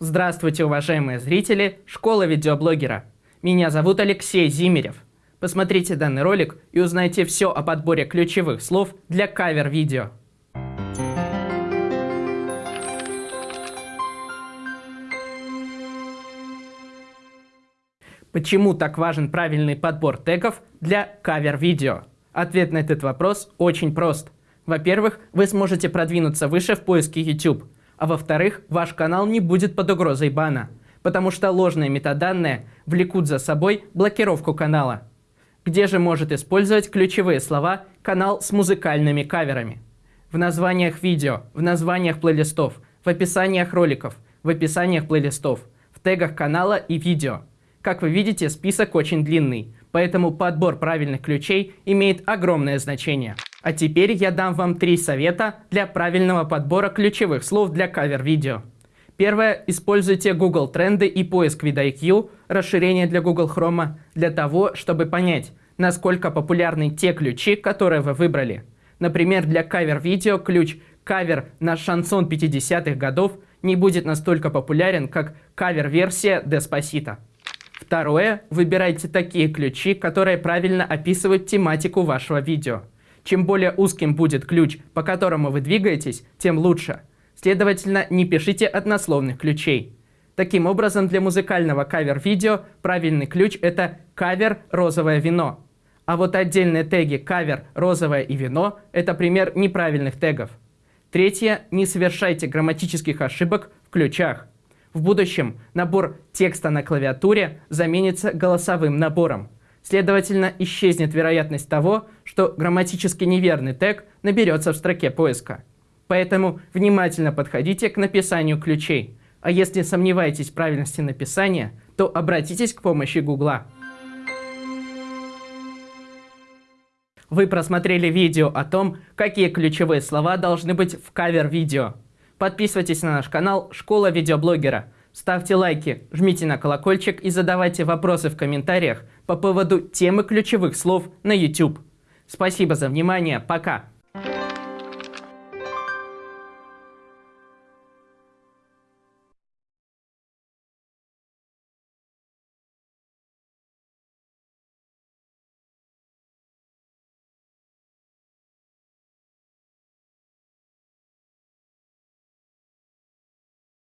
Здравствуйте, уважаемые зрители Школы видеоблогера. Меня зовут Алексей Зимерев. Посмотрите данный ролик и узнайте все о подборе ключевых слов для кавер-видео. Почему так важен правильный подбор тегов для кавер-видео? Ответ на этот вопрос очень прост. Во-первых, вы сможете продвинуться выше в поиске YouTube, а во-вторых, ваш канал не будет под угрозой бана, потому что ложные метаданные влекут за собой блокировку канала. Где же может использовать ключевые слова канал с музыкальными каверами? В названиях видео, в названиях плейлистов, в описаниях роликов, в описаниях плейлистов, в тегах канала и видео. Как вы видите, список очень длинный, поэтому подбор правильных ключей имеет огромное значение. А теперь я дам вам три совета для правильного подбора ключевых слов для кавер-видео. Первое. Используйте Google Тренды и поиск VidIQ, расширение для Google Chrome, для того, чтобы понять, насколько популярны те ключи, которые вы выбрали. Например, для кавер-видео ключ «Кавер на шансон 50-х годов» не будет настолько популярен, как кавер-версия «Деспасита». Второе. Выбирайте такие ключи, которые правильно описывают тематику вашего видео. Чем более узким будет ключ, по которому вы двигаетесь, тем лучше. Следовательно, не пишите однословных ключей. Таким образом, для музыкального кавер-видео правильный ключ – это «кавер розовое вино». А вот отдельные теги «кавер розовое и вино» – это пример неправильных тегов. Третье – не совершайте грамматических ошибок в ключах. В будущем набор текста на клавиатуре заменится голосовым набором. Следовательно, исчезнет вероятность того, что грамматически неверный тег наберется в строке поиска. Поэтому внимательно подходите к написанию ключей. А если сомневаетесь в правильности написания, то обратитесь к помощи Гугла. Вы просмотрели видео о том, какие ключевые слова должны быть в кавер-видео. Подписывайтесь на наш канал «Школа видеоблогера». Ставьте лайки, жмите на колокольчик и задавайте вопросы в комментариях по поводу темы ключевых слов на YouTube. Спасибо за внимание, пока!